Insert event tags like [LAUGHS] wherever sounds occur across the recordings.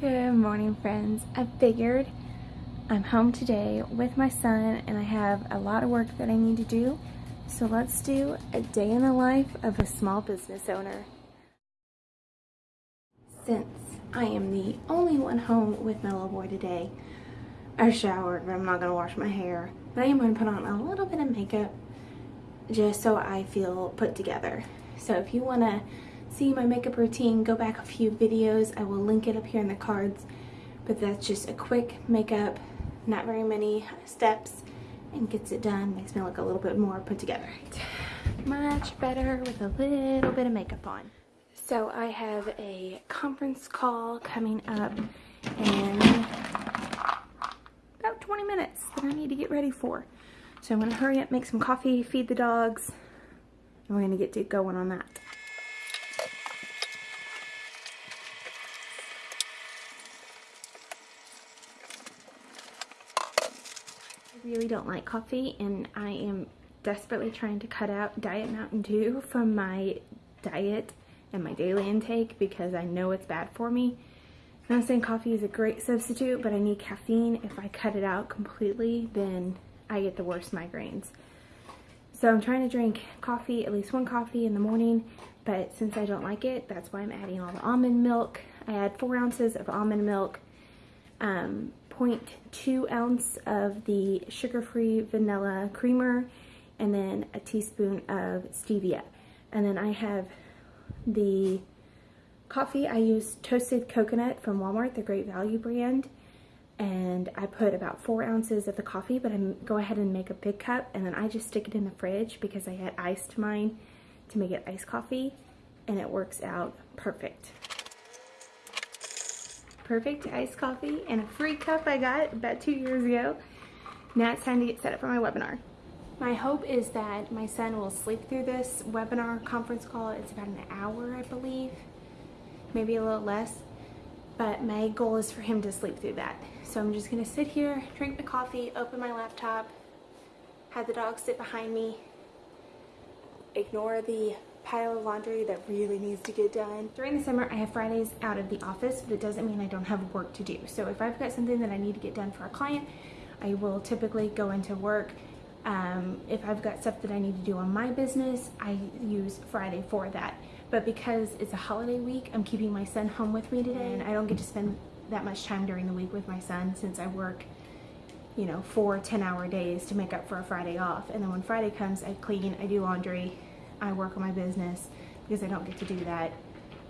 Good morning friends. I figured I'm home today with my son and I have a lot of work that I need to do. So let's do a day in the life of a small business owner. Since I am the only one home with my little boy today, I showered but I'm not going to wash my hair. But I am going to put on a little bit of makeup just so I feel put together. So if you want to see my makeup routine, go back a few videos. I will link it up here in the cards. But that's just a quick makeup, not very many steps, and gets it done. Makes me look a little bit more put together. [SIGHS] Much better with a little bit of makeup on. So I have a conference call coming up in about 20 minutes that I need to get ready for. So I'm gonna hurry up, make some coffee, feed the dogs, and we're gonna get to going on that. Really don't like coffee and I am desperately trying to cut out Diet Mountain Dew from my diet and my daily intake because I know it's bad for me. I'm not saying coffee is a great substitute, but I need caffeine. If I cut it out completely, then I get the worst migraines. So I'm trying to drink coffee, at least one coffee in the morning, but since I don't like it, that's why I'm adding all the almond milk. I add four ounces of almond milk, um, 0.2 ounce of the sugar-free vanilla creamer and then a teaspoon of stevia. And then I have the coffee. I use toasted coconut from Walmart, the Great Value brand. And I put about four ounces of the coffee, but I go ahead and make a big cup. And then I just stick it in the fridge because I had iced mine to make it iced coffee. And it works out perfect perfect iced coffee and a free cup I got about two years ago. Now it's time to get set up for my webinar. My hope is that my son will sleep through this webinar conference call. It's about an hour, I believe, maybe a little less. But my goal is for him to sleep through that. So I'm just gonna sit here, drink my coffee, open my laptop, have the dog sit behind me, ignore the pile of laundry that really needs to get done. During the summer, I have Fridays out of the office, but it doesn't mean I don't have work to do. So if I've got something that I need to get done for a client, I will typically go into work. Um, if I've got stuff that I need to do on my business, I use Friday for that. But because it's a holiday week, I'm keeping my son home with me today, and I don't get to spend that much time during the week with my son since I work you know, four 10 hour days to make up for a Friday off. And then when Friday comes, I clean, I do laundry, I work on my business because I don't get to do that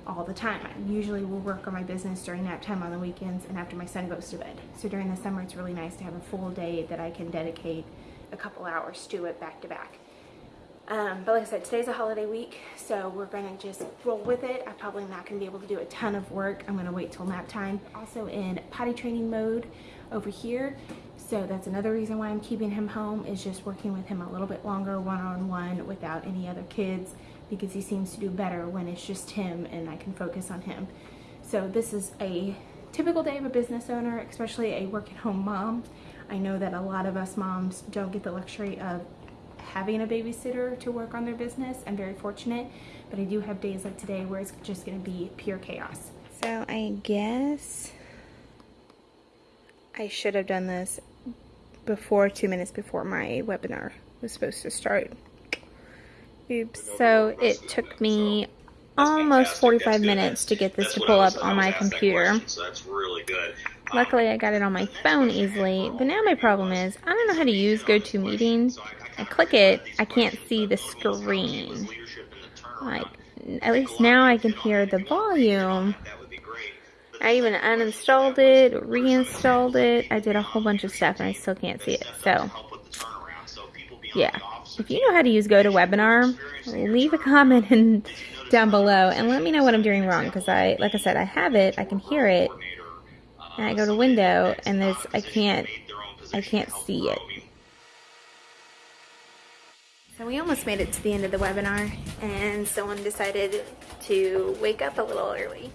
all the time. I usually will work on my business during nap time on the weekends and after my son goes to bed. So during the summer it's really nice to have a full day that I can dedicate a couple hours to it back to back. Um, but like I said, today's a holiday week, so we're gonna just roll with it. I'm probably not gonna be able to do a ton of work. I'm gonna wait till nap time. Also in potty training mode over here. So that's another reason why I'm keeping him home is just working with him a little bit longer one-on-one -on -one without any other kids because he seems to do better when it's just him and I can focus on him. So this is a typical day of a business owner, especially a work-at-home mom. I know that a lot of us moms don't get the luxury of having a babysitter to work on their business. I'm very fortunate, but I do have days like today where it's just gonna be pure chaos. So I guess I should have done this before, two minutes before my webinar was supposed to start. Oops. So it took me almost 45 minutes to get this to pull up on my computer. Luckily, I got it on my phone easily, but now my problem is I don't know how to use GoToMeeting. I click it, I can't see the screen. Like, at least now I can hear the volume, I even uninstalled it, reinstalled it. I did a whole bunch of stuff and I still can't see it. So, yeah. If you know how to use GoToWebinar, leave a comment in, [LAUGHS] down below and let me know what I'm doing wrong. Because I, like I said, I have it, I can hear it, and I go to window and there's, I can't, I can't see it. So we almost made it to the end of the webinar and someone decided to wake up a little early.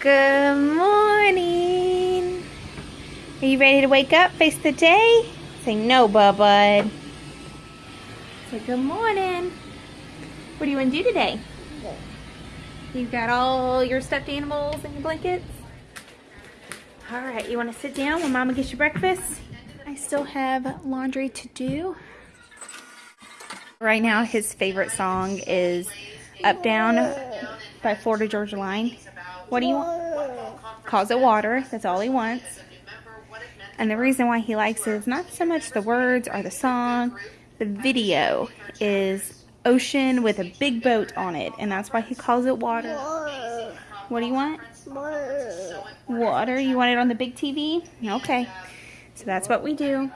Good morning. Are you ready to wake up, face the day? Say no, bud. Say good morning. What do you want to do today? You've got all your stuffed animals and your blankets? All right, you wanna sit down when mama gets you breakfast? I still have laundry to do. Right now, his favorite song is Up Down by Florida Georgia Line. What do you want? Calls it water. That's all he wants. And the reason why he likes it is not so much the words or the song. The video is ocean with a big boat on it. And that's why he calls it water. What do you want? Water. You want it on the big TV? Okay. So that's what we do.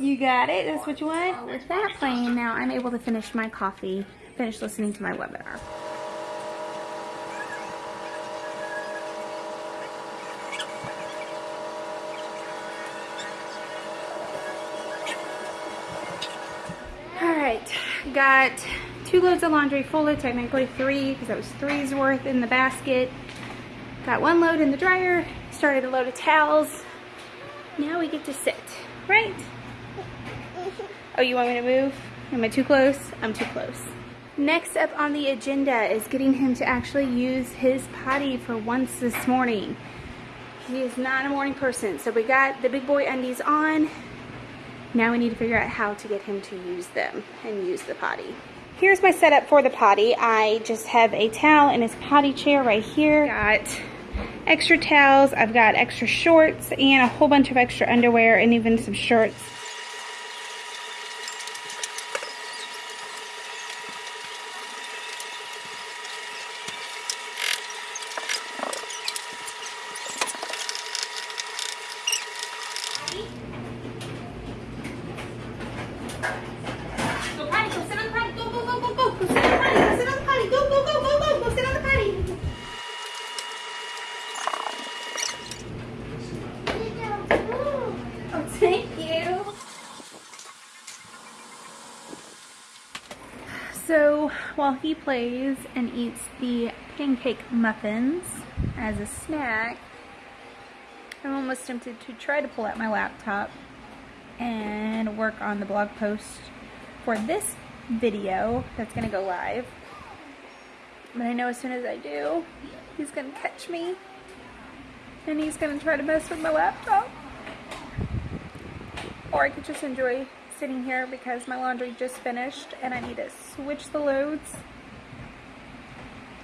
You got it? That's what you want? With that playing now, I'm able to finish my coffee, finish listening to my webinar. Alright, got two loads of laundry folded, technically three, because that was three's worth in the basket. Got one load in the dryer, started a load of towels. Now we get to sit, right? Oh, you want me to move? Am I too close? I'm too close. Next up on the agenda is getting him to actually use his potty for once this morning. He is not a morning person, so we got the big boy undies on. Now we need to figure out how to get him to use them and use the potty. Here's my setup for the potty. I just have a towel in his potty chair right here. Got extra towels, I've got extra shorts and a whole bunch of extra underwear and even some shirts. So while he plays and eats the pancake muffins as a snack, I'm almost tempted to try to pull out my laptop and work on the blog post for this video that's going to go live. But I know as soon as I do, he's going to catch me and he's going to try to mess with my laptop. Or I could just enjoy sitting here because my laundry just finished and I need to switch the loads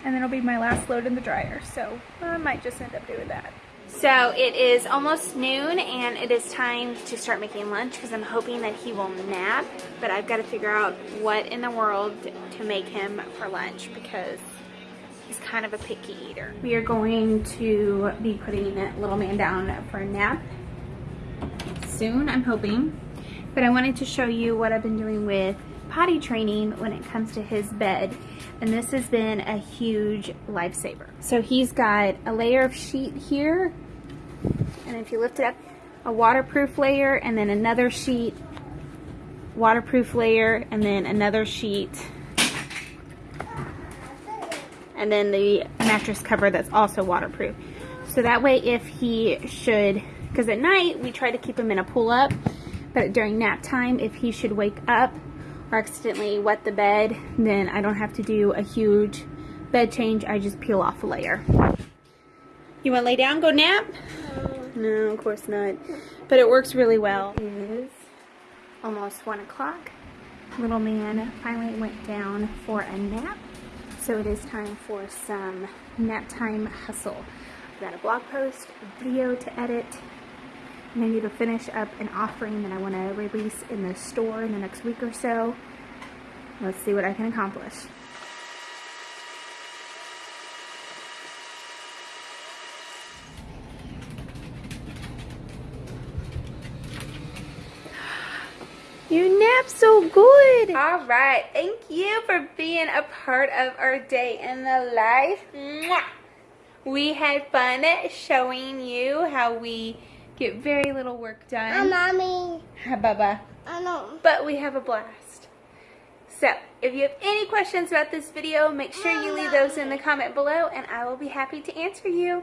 and then it'll be my last load in the dryer so I might just end up doing that. So it is almost noon and it is time to start making lunch because I'm hoping that he will nap but I've got to figure out what in the world to make him for lunch because he's kind of a picky eater. We are going to be putting little man down for a nap soon I'm hoping but I wanted to show you what I've been doing with potty training when it comes to his bed and this has been a huge lifesaver. So he's got a layer of sheet here and if you lift it up a waterproof layer and then another sheet waterproof layer and then another sheet and then the mattress cover that's also waterproof. So that way if he should, because at night we try to keep him in a pull up but during nap time, if he should wake up or accidentally wet the bed, then I don't have to do a huge bed change. I just peel off a layer. You want to lay down, go nap? No. No, of course not. But it works really well. It is almost 1 o'clock. Little man finally went down for a nap. So it is time for some nap time hustle. I've got a blog post, a video to edit, and I need to finish up an offering that I want to release in the store in the next week or so. Let's see what I can accomplish. You nap so good. All right. Thank you for being a part of our day in the life. We had fun showing you how we get very little work done. Hi, Mommy. Hi, Bubba. I know. But we have a blast. So, if you have any questions about this video, make sure you leave those in the comment below and I will be happy to answer you.